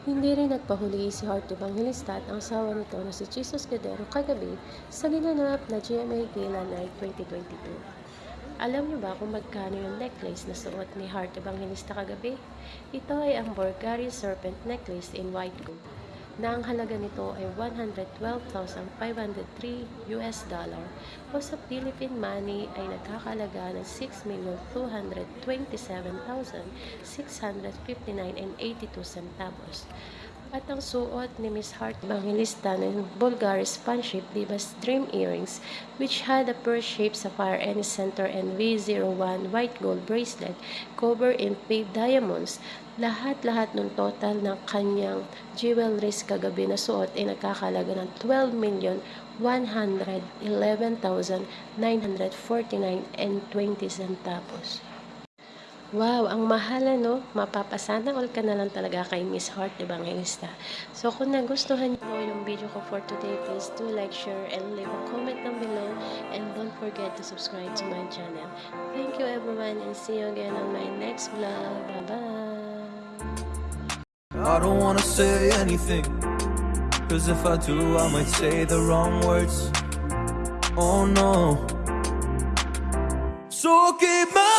Hindi rin nagpahuli si Heart Evangelista at ang asawa nito na si Jesus Cordero kagabi sa ginanap na GMA Gala Night 2022. Alam niyo ba kung magkano yung necklace na suot ni Heart Evangelista kagabi? Ito ay ang Bulgari Serpent Necklace in white gold na ang halaga nito ay 112,503 US dollar o sa Philippine money ay nagkakalaga ng 6,227,659 and 82 centavos. At ang suot ni Miss Hart Evangelista ng Bulgari Spanship Divas Dream Earrings which had a pear-shaped sapphire any center and V01 white gold bracelet covered in paved diamonds. Lahat-lahat ng total ng kanyang jewelries kagabi na suot ay nagkakalaga ng 12 million 111,949 and 20 centavos. Wow, ang mahal no? Mapapasana all ka na lang talaga kay Miss Heart Evangelista. So kung nagustuhan niyo yung video ko for today, please do like, share, and leave a comment down below. And don't forget to subscribe to my channel. Thank you everyone and see you again on my next vlog. Bye-bye! I don't wanna say anything Cause if I do I might say the wrong words. Oh no. So keep my